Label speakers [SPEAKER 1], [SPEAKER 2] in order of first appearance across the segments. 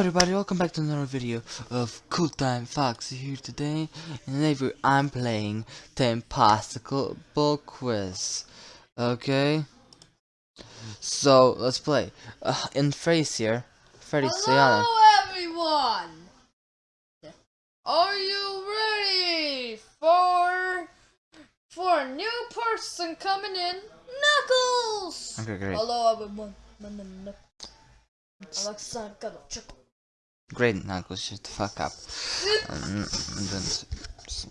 [SPEAKER 1] Hello everybody, welcome back to another video of Cool Time Fox here today. And today I'm playing the Impossible Quiz. Okay? So, let's play. Uh, in Freddy's here. Freddy Sayana.
[SPEAKER 2] Hello everyone! Are you ready for for a new person coming in? Knuckles!
[SPEAKER 1] Okay, great.
[SPEAKER 2] Hello everyone. My name is Knuckles. Alexa, got a chuckle.
[SPEAKER 1] Great, Knuckles, shut the fuck up. Um, and then s- s-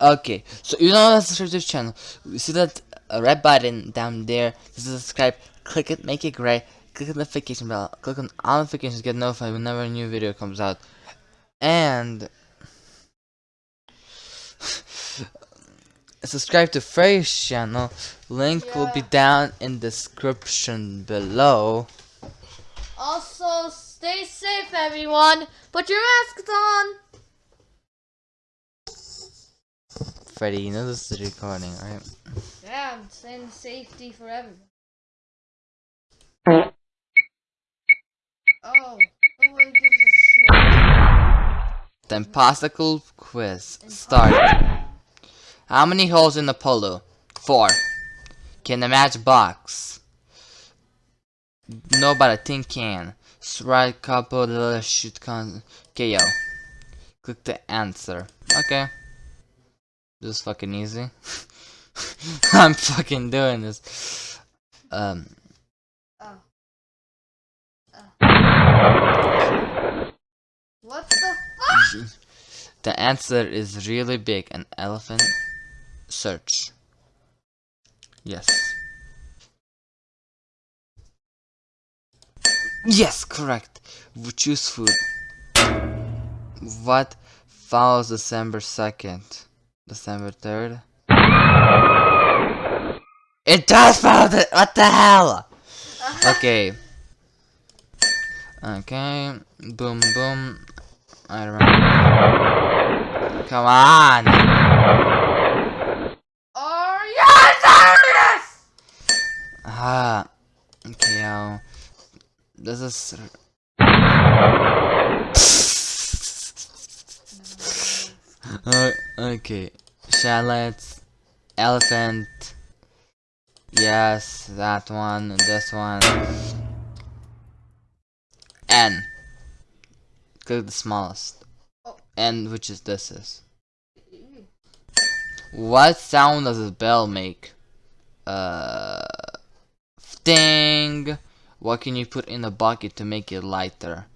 [SPEAKER 1] okay, so you know that's the this channel. You see that uh, red button down there? This is subscribe. Click it, make it gray. Click the notification bell. Click on all notifications, get notified whenever a new video comes out. And subscribe to Frey's channel. Link will be down in description below.
[SPEAKER 2] Also, stay safe everyone. Put your masks on.
[SPEAKER 1] Freddy, you know this is recording, right?
[SPEAKER 2] Yeah, I'm saying safety for everyone. Oh, nobody gives a shit.
[SPEAKER 1] The impossible quiz start. How many holes in the polo? Four. Can the match box? No, but a tin can. Strike couple the shoot con KO. Click the answer. Okay. This is fucking easy. I'm fucking doing this. Um.
[SPEAKER 2] Oh. What the fuck?
[SPEAKER 1] The answer is really big. An elephant search. Yes. Yes, correct. We choose food. What follows December 2nd? December 3rd? It does follow the- What the hell? Uh-huh. Okay. Okay. Boom, boom. I remember. Come on!
[SPEAKER 2] Are you serious?
[SPEAKER 1] Ah. Okay, um. Uh, okay. Shallots. Elephant. Yes, that one. This one. N. Click the smallest.
[SPEAKER 2] Oh.
[SPEAKER 1] N, which is this is. What sound does a bell make? Uh, ding. What can you put in a bucket to make it lighter?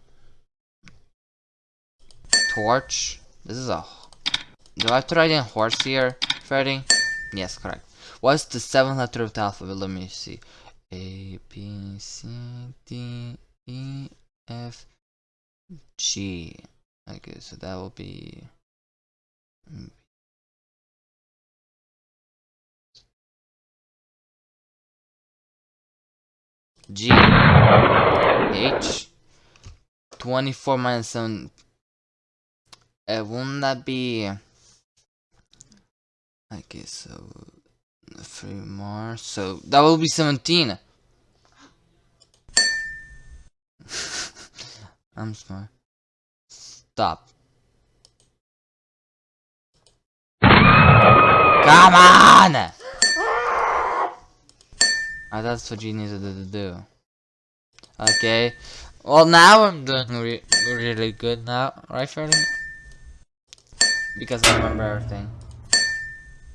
[SPEAKER 1] Torch. This is a. Do I have to write in horse here, Freddy? Yes, correct. What's the seventh letter of the alphabet? Let me see. A B C D E F G. Okay, so that will be. Mm, G H 24 minus 7 uh, won't that be okay so three more. So that will be 17 I'm smart. Stop. Come on Ah, that's what you needed to do. Okay. Well, now I'm doing re really good now, right, Freddy? Because I remember everything.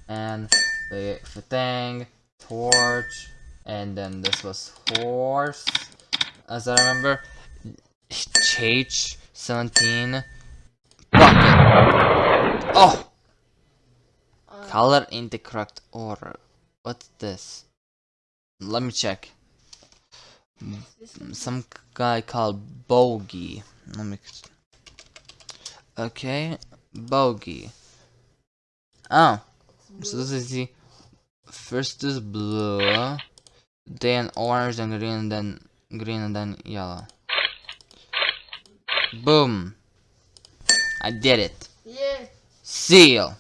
[SPEAKER 1] And the, the thing, torch, and then this was horse, as I remember. H, 17, bucket. Oh!
[SPEAKER 2] Uh,
[SPEAKER 1] Color in the correct order. What's this? Let me check. Some guy called Bogey. Let me. Okay, Bogey. Oh, so this is the first is blue, then orange, then green, and then green, and then yellow. Boom! I did it.
[SPEAKER 2] Yeah.
[SPEAKER 1] Seal.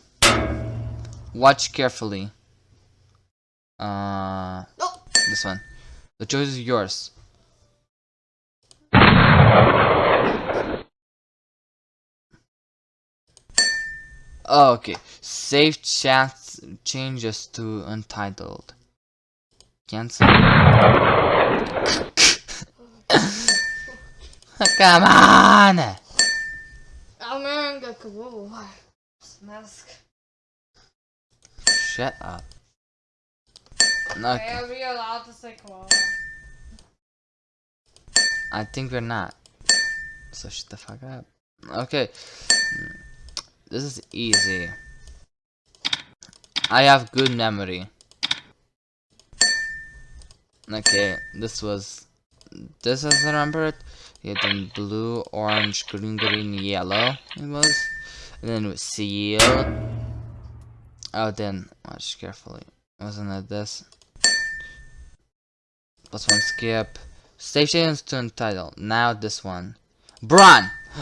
[SPEAKER 1] Watch carefully. Uh. This one. The choice is yours. Oh, okay, save chat changes to untitled. Cancel. Come on!
[SPEAKER 2] I'm gonna go Mask.
[SPEAKER 1] Shut up.
[SPEAKER 2] Okay. Are we allowed to say koala?
[SPEAKER 1] I think we're not. So shut the fuck up. Okay. This is easy. I have good memory. Okay, this was this as I remember it. Yeah, then blue, orange, green, green, yellow it was. And then with seal. Oh then watch carefully. Wasn't it this? Plus one skip. Stations to entitle. Now this one. Bron!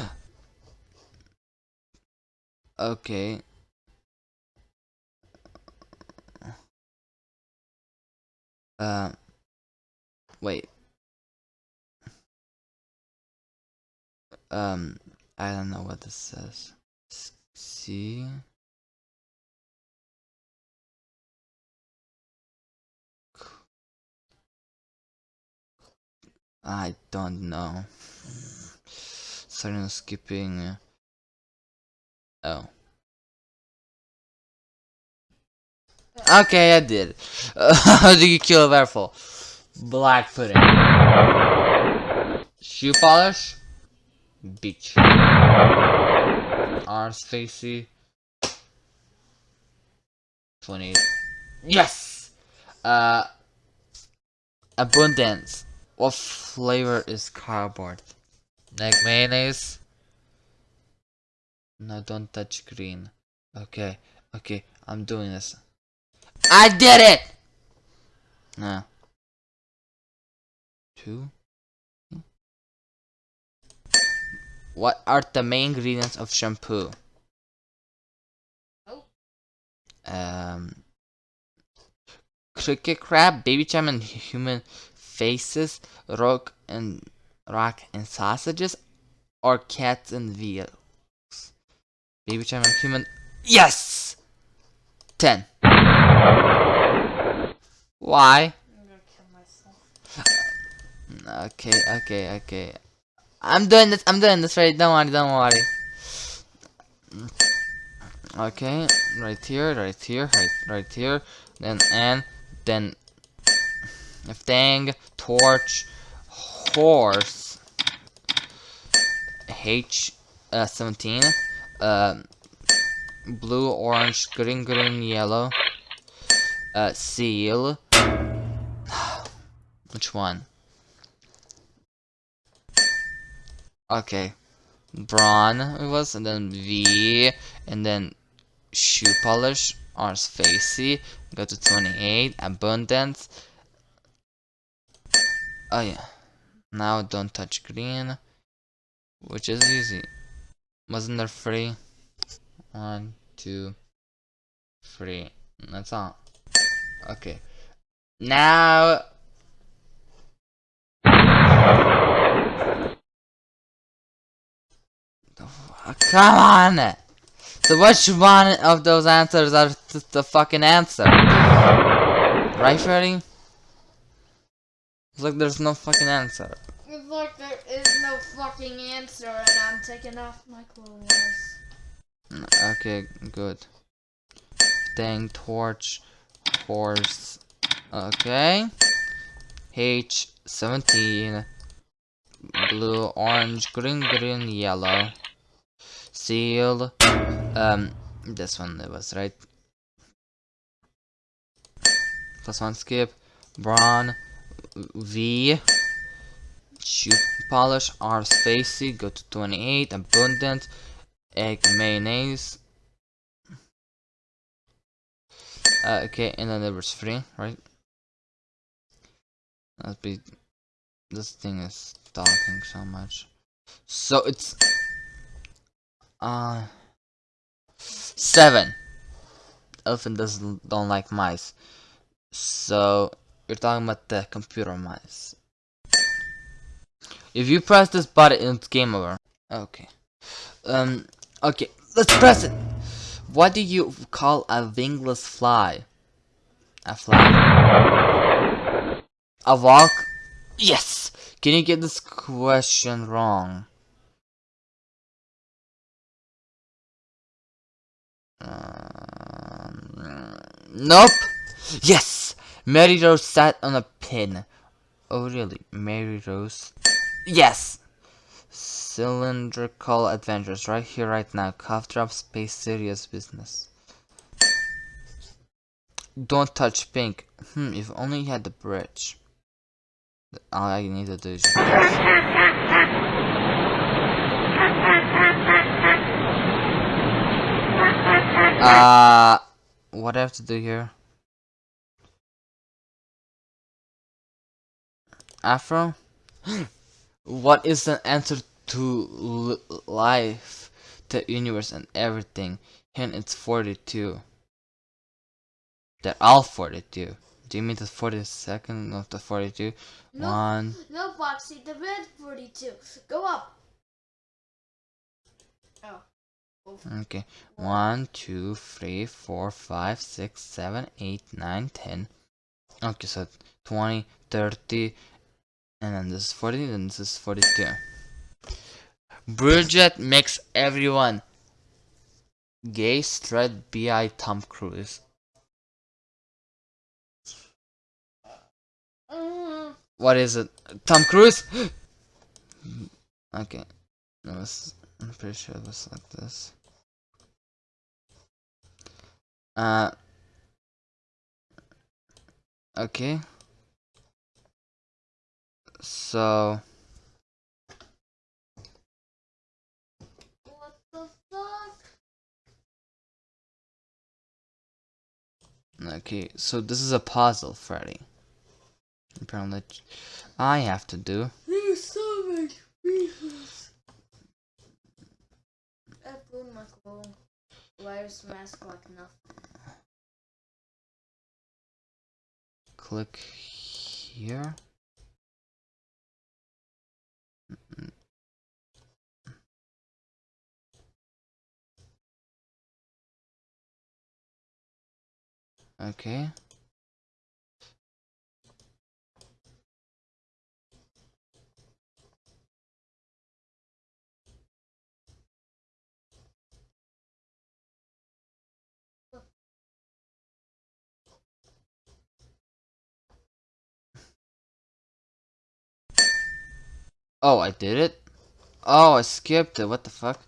[SPEAKER 1] okay. Uh, wait. Um, I don't know what this says. See? I don't know. Sorry, I'm skipping. Oh. Okay, I did. How do you kill a werewolf? Black pudding. Shoe polish. Beach. Arms facey. 28. Yes! Uh. Abundance. What flavor is cardboard? Like mayonnaise? No, don't touch green. Okay, okay, I'm doing this. I did it! No. Two. What are the main ingredients of shampoo?
[SPEAKER 2] Oh.
[SPEAKER 1] Um. Cricket crab, Babycham, and human faces, rock and rock and sausages, or cats and veals. Babycham and human. Yes. Ten. Why?
[SPEAKER 2] I'm.
[SPEAKER 1] Okay, okay, okay. I'm doing this. I'm doing this right. Don't worry. Don't worry. Okay, right here, right here, right, right here. Then and then thing, torch, horse. H uh, 17. Um, blue, orange, green, green, yellow. Uh, seal. Which one? Okay. Brawn it was, and then V, and then shoe polish, R's facey, go to 28, abundance. Oh yeah. Now don't touch green, which is easy. Wasn't there three? One, two, three. That's all. Okay. Now Come on! So which one of those answers are th the fucking answer? Right, Freddy? It's like there's no fucking answer.
[SPEAKER 2] It's like there is no fucking answer, and I'm taking off my clothes.
[SPEAKER 1] Okay, good. Dang torch, horse. Okay. H, 17. Blue, orange, green, green, yellow. Seal. Um, this one it was, right? Plus one skip. Brawn. V. Shoe polish. R's facey. Go to 28. Abundant. Egg mayonnaise. Uh, okay, and then there was three, right? Let's be. This thing is talking so much. So it's. Uh. Seven. Elephant doesn't don't like mice. So you're talking about the computer mice. If you press this button, it's game over. Okay. Um. Okay. Let's press it. What do you call a wingless fly? A fly. A walk? Yes! Can you get this question wrong? Um, nope! Yes! Mary Rose sat on a pin. Oh really? Mary Rose? Yes! Cylindrical adventures right here, right now. Cough drop space serious business. Don't touch pink. Hmm, if only you had the bridge. All I need to do is just Uh, what I have to do here? Afro? what is the answer to life, the universe, and everything? Hint, it's 42. They're all 42. Do you mean the 42nd of the 42?
[SPEAKER 2] No,
[SPEAKER 1] One.
[SPEAKER 2] No, Foxy, the red 42. Go up. Oh.
[SPEAKER 1] Okay. One, two, three, four, five, six, seven, eight, nine, ten. Okay, so 20, 30, and then this is 40, and this is 42. Bridget makes everyone gay, straight, bi, Tom Cruise. What is it? Tom Cruise? okay. Was, I'm pretty sure it was like this. Uh. Okay. So. Okay, so this is a puzzle, Freddy. Apparently, I have to do.
[SPEAKER 2] There's so much mask like nothing.
[SPEAKER 1] Click here. Okay. Oh, I did it? Oh, I skipped it. What the fuck?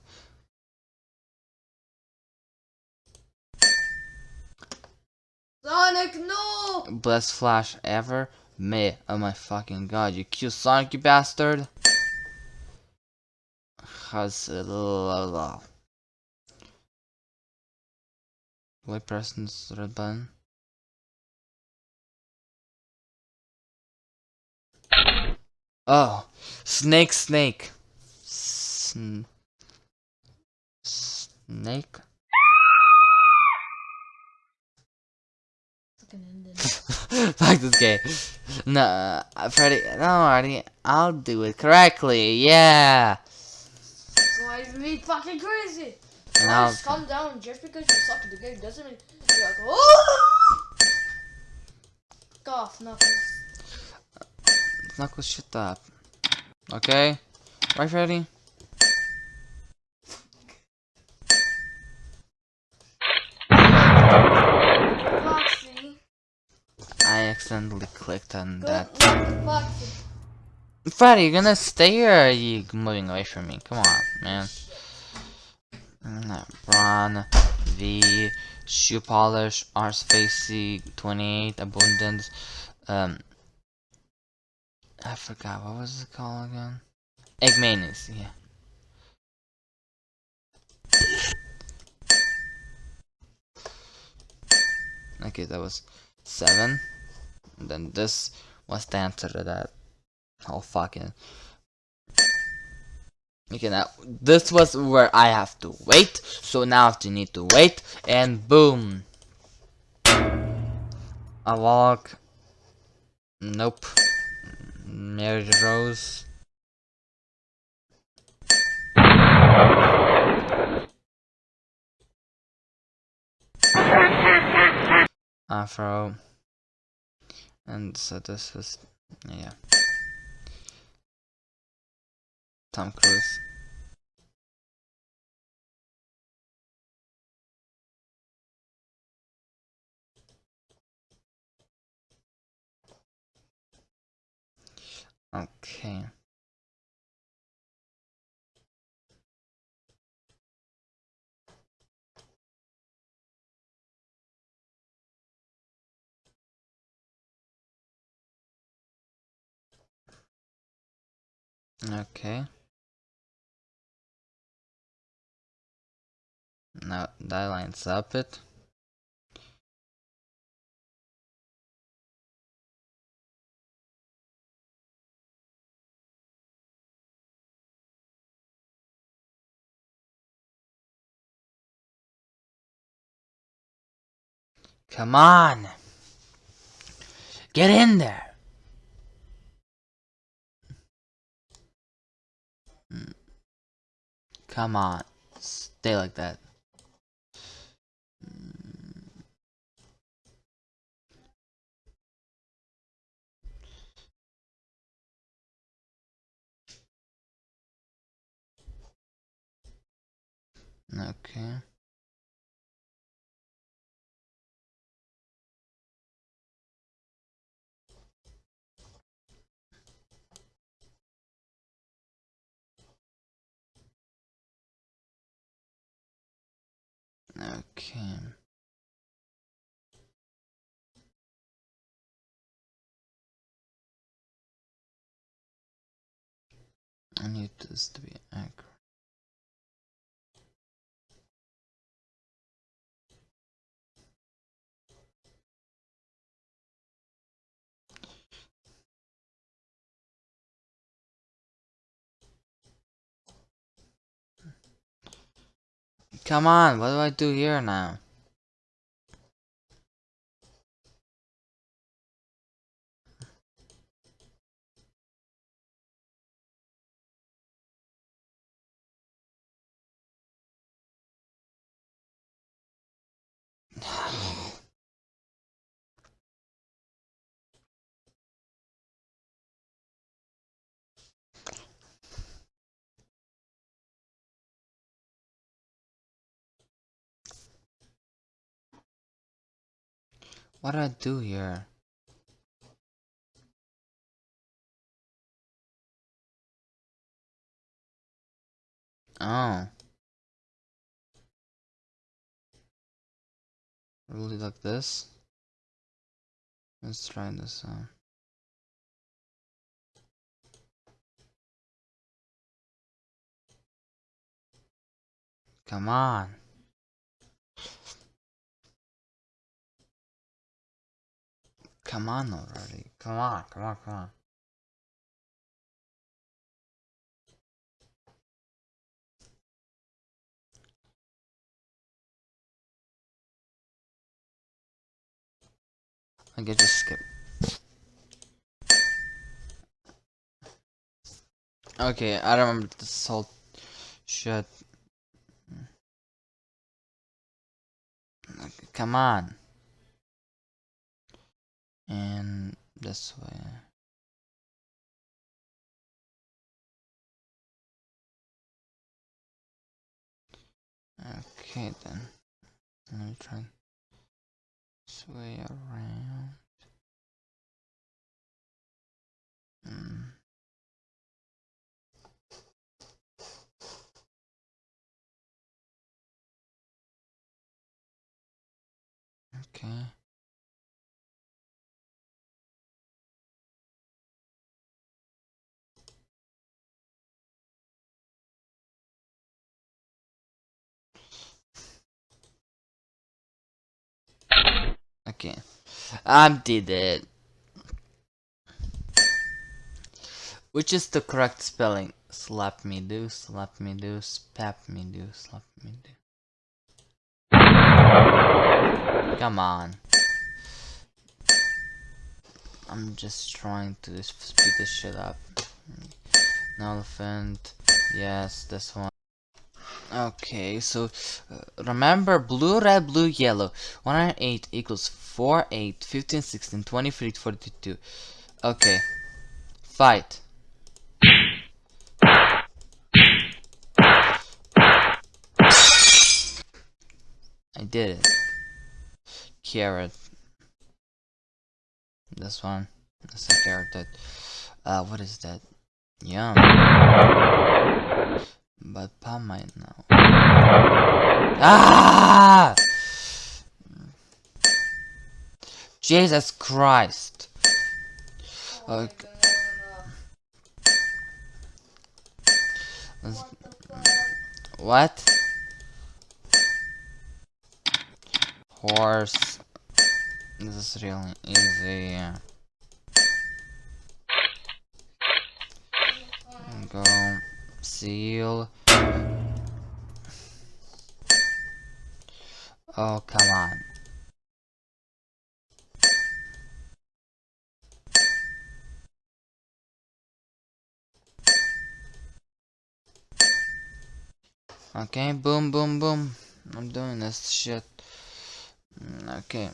[SPEAKER 2] Sonic, no!
[SPEAKER 1] Best flash ever? Me. Oh my fucking god. You cute Sonic, you bastard. How's it? Why press this red button? Oh, snake, snake, Sn snake. Fuck this game. No, uh, Freddy. No, Artie. I'll do it correctly. Yeah.
[SPEAKER 2] Why is me fucking crazy?
[SPEAKER 1] And I'll.
[SPEAKER 2] Calm down. Just because you suck at the game doesn't mean you're like, oh! Cough, nothing.
[SPEAKER 1] Knuckles, shut up. Okay? Right, Freddy?
[SPEAKER 2] Foxy.
[SPEAKER 1] I accidentally clicked on
[SPEAKER 2] Good
[SPEAKER 1] that. Freddy, you're gonna stay here or are you moving away from me? Come on, man. Run, V, shoe polish, arse facey, 28, abundance, um, I forgot, what was it called again? Egg mayonnaise, yeah. Okay, that was seven. And then this was the answer to that whole fucking. Okay, now this was where I have to wait. So now I need to wait, and boom. A walk. Nope. Mary Rose. afro. And so this was, yeah. Tom Cruise. Okay. Okay. Now that lines up it. Come on! Get in there! Come on. Stay like that. Hmm. Okay. I need this to be accurate. Come on, what do I do here now? What do I do here? Oh. Really like this? Let's try this out. Come on. Come on already. Come on, come on, come on. I can just skip. Okay, I remember this whole shit. Come on. And this way. Okay then. Let me try this way around. Mm. Okay. Okay. I did it. Which is the correct spelling? Slap me do, slap me do, spap me do, slap me do. Come on. I'm just trying to speed this shit up. An elephant. Yes, this one. Okay, so uh, remember blue, red, blue, yellow. 108 equals 4, 8, 15, 16, 23, 42. Okay. Fight. I did it. Carrot. This one. That's a carrot that. Uh, what is that? Yum. But Palm might know. Ah! Jesus Christ. Okay. What? Horse. This is really easy. Go. Seal. Oh, come on. Okay, boom, boom, boom. I'm doing this shit. Mm, okay.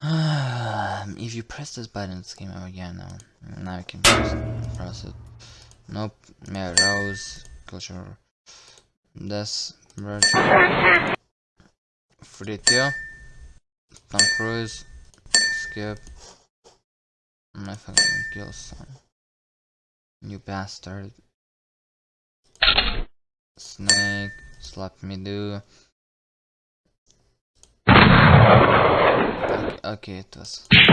[SPEAKER 1] if you press this button, it's game over again now. Now you can press, press it. Nope. Yeah, Rose, culture. This, version. 42. Tom Cruise. Skip. My fucking kill son. You bastard. Snake, slap me do. Okay, it was. On,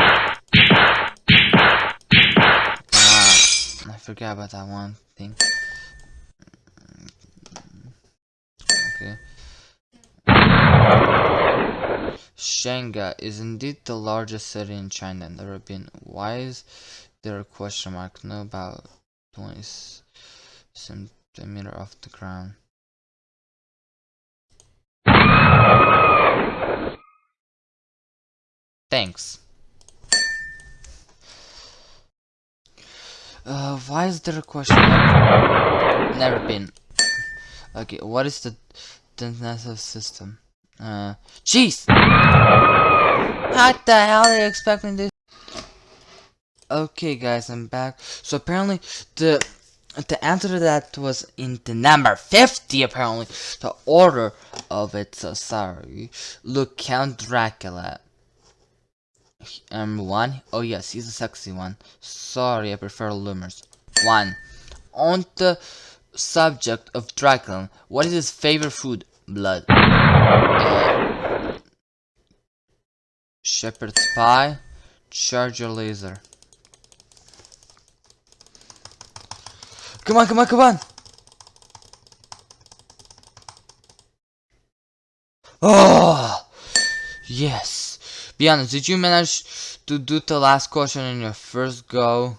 [SPEAKER 1] ah, I forgot about that one thing. Okay. Shanghai is indeed the largest city in China and never been. Why is there a question mark? No, about 20 centimeter off the ground. Thanks. Uh, why is there a question? Never been. Okay, what is the defensive system? Uh, jeez! What the hell are you expecting this? Okay, guys, I'm back. So apparently, the the answer to that was in the number 50, apparently. The order of it, so sorry. Look, Count Dracula. Um, one. Oh yes, he's a sexy one. Sorry, I prefer Lumers. One. On the subject of Dracula, what is his favorite food? Blood. Uh, shepherd's pie. Charger laser. Come on, come on, come on! Oh! Yes! Be honest, did you manage to do the last question in your first go?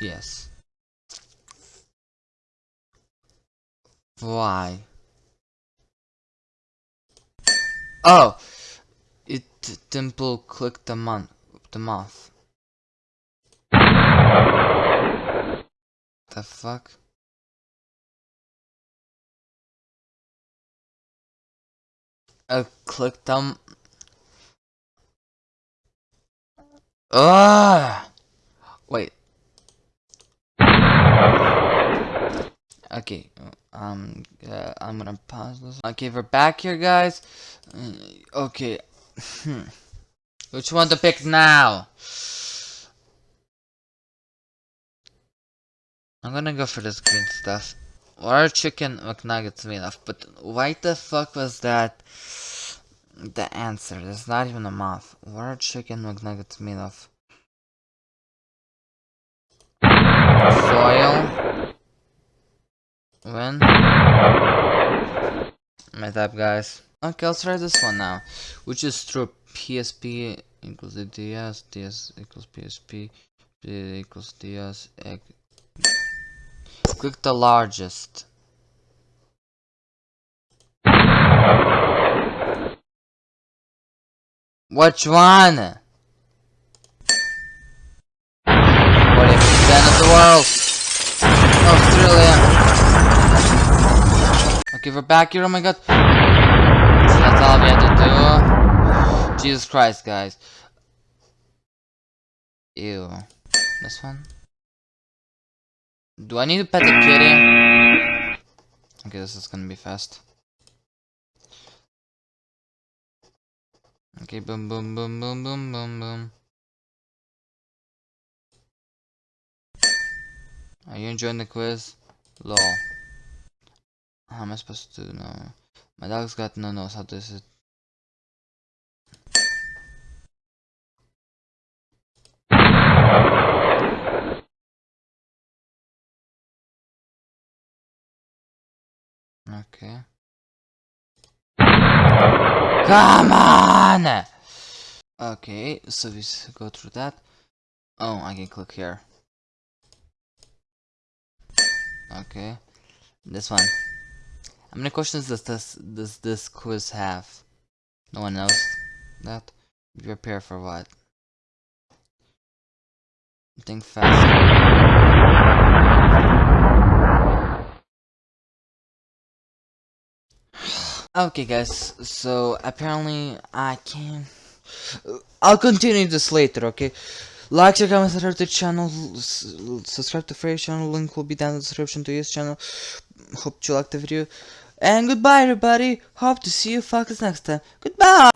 [SPEAKER 1] Yes. Why? Oh! It Dimple clicked the month the moth. The fuck? Uh, I clicked them. Ah! Wait. Okay, um, uh, I'm gonna pause this. Okay, we're back here, guys. Uh, okay. Which one to pick now? I'm gonna go for this green stuff. Or chicken McNuggets made of, but why the fuck was that the answer? is not even a moth. What are chicken McNuggets made of? Soil. When? My type, guys. Okay, let's try this one now. Which is true. PSP equals DS, DS equals PSP, P equals DS, egg. Click the largest. Which one? What if end of the world? Australia. Okay, we're back here. Oh my god. So that's all we had to do. Jesus Christ, guys. Ew. This one? Do I need to pet the kitty? Okay, this is gonna be fast. Okay, boom, boom, boom, boom, boom, boom, boom. Are you enjoying the quiz? Lol. How am I supposed to know? My dog's got no nose. How does it? Okay. Come on! Okay, so we go through that. Oh, I can click here. Okay. This one. How many questions does this does this quiz have? No one knows that. Prepare for what? Think fast. Okay, guys. So apparently I can. I'll continue this later. Okay. Like, share, comment, subscribe to the channel. Subscribe to Frey's channel. Link will be down in the description to his channel. Hope you liked the video. And goodbye, everybody. Hope to see you fuckers next time. Goodbye.